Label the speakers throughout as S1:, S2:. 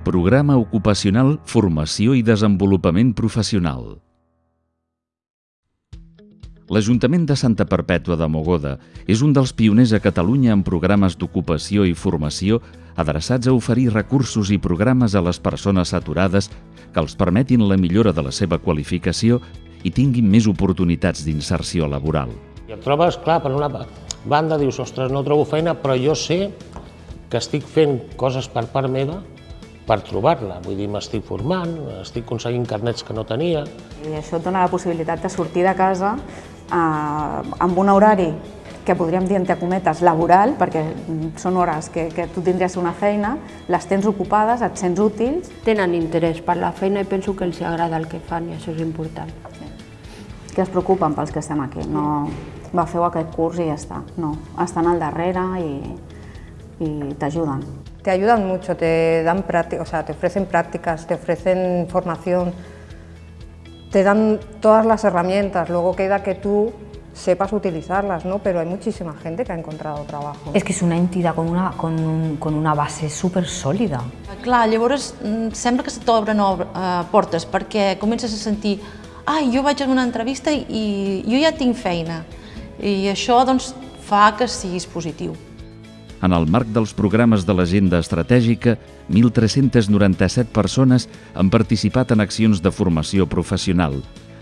S1: Programa Ocupacional Formació i Desenvolupament Professional. L'Ajuntament de Santa Perpètua de Mogoda és un dels pioners a Catalunya en programes d'ocupació i formació adreçats a oferir recursos i programes a les persones aturades que els permetin la millora de la seva qualificació i tinguin més oportunitats d'inserció laboral.
S2: I et trobes, clar, per una banda dius, ostres, no trobo feina, però jo sé que estic fent coses per part meva per trobar-la. Vull dir, m'estic formant, estic aconseguint carnets que no tenia.
S3: I això et dona la possibilitat de sortir de casa eh, amb un horari que podríem dir, entre cometes, laboral, perquè són hores que, que tu tindries una feina, les tens ocupades, et sents útils.
S4: Tenen interès per la feina i penso que els agrada el que fan i això és important.
S3: Que es preocupen pels que estem aquí, no va, feu aquest curs i ja està. No, estan al darrere i, i t'ajuden.
S5: Te ayudan mucho, te dan práctica, o sea, te ofrecen prácticas, te ofrecen formación, te dan todas las herramientas, luego queda que tú sepas utilizarlas, ¿no? Pero hay muchísima gente que ha encontrado trabajo.
S6: És que és una entitat con una, con un, con una base super sòlida.
S7: Clar, llavors mm, sembla que se t'obren eh, portes perquè comences a sentir ai, jo vaig a una entrevista i jo ja tinc feina i això doncs, fa que siguis positiu.
S1: En el marc dels programes de l'agenda estratègica, 1.397 persones han participat en accions de formació professional,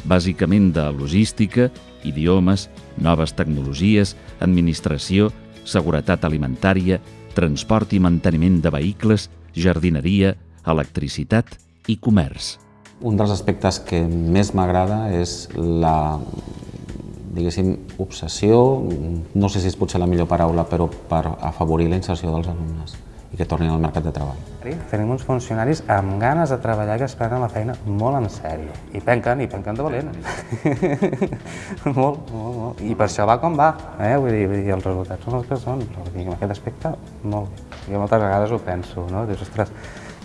S1: bàsicament de logística, idiomes, noves tecnologies, administració, seguretat alimentària, transport i manteniment de vehicles, jardineria, electricitat i comerç.
S8: Un dels aspectes que més m'agrada és la diguéssim, obsessió, no sé si és potser la millor paraula, però per afavorir la inserció dels alumnes i que tornin al mercat de treball.
S9: Tenim uns funcionaris amb ganes de treballar que es prenen la feina molt en sèrio. I penquen, i penquen de valent. molt, molt, molt. I per això va com va, eh? vull dir, vull dir els resultats són els que són, però dir, en aquest aspecte, molt bé. Jo moltes vegades ho penso, no? Dius, ostres,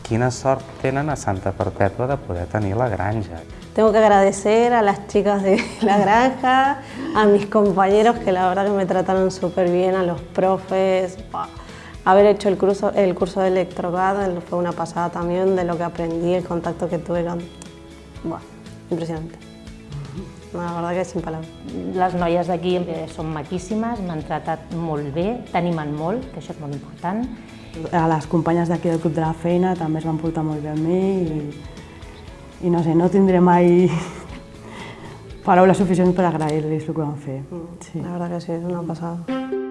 S9: quina sort tenen a Santa Perpètua de poder tenir la granja.
S10: Tengo que agradecer a las chicas de la granja, a mis compañeros que la verdad que me trataron súper bien, a los profes. Haber hecho el curso, el curso de electrocado fue una pasada también de lo que aprendí, el contacto que tuve con... Buah, impresionante. La verdad que és sin palabras.
S11: Les noies d'aquí són maquíssimes, m'han tratat molt bé, t'animen molt, que això és molt important.
S12: A les companyes d'aquí del Club de la Feina també es van portar molt bé amb mi i i no sé, no tindré mai paraules suficients per agrair-los el que van fer.
S10: Sí. La veritat que sí, és una passada.